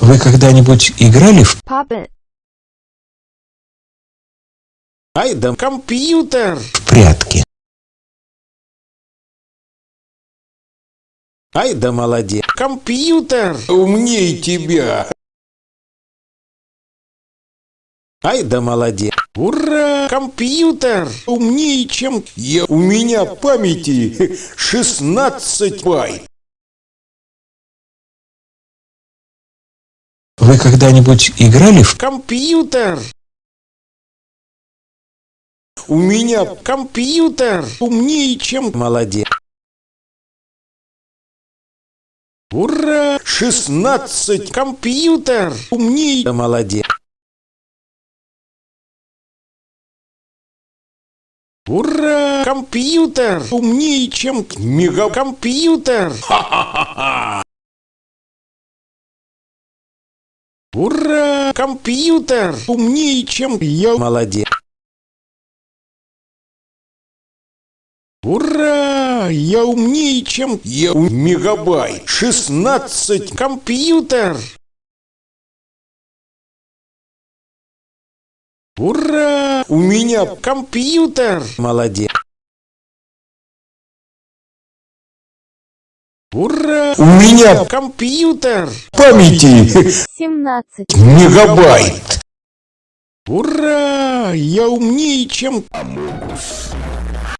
Вы когда-нибудь играли в Pop it. Ай да компьютер! прятки? Ай да молодец! Компьютер! Умней тебя. Ай да молодец! Ура! Компьютер! Умнее, чем... Я, у меня памяти 16 байт. Вы когда-нибудь играли в Компьютер! У меня Компьютер! Умнее, чем... Молодец! Ура! 16 Компьютер! Умнее... Молодец! Ура! Компьютер! Умнее, чем... мега... Компьютер! Ура! Компьютер! Умнее, чем... Я Молодец! Ура! Я умнее, чем... Я мегабайт 16 Компьютер! Ура! у меня Компьютер! Молодец! Ура! у меня Компьютер! памяти 17. мегабайт Ура! Я умнее, чем... Амогус.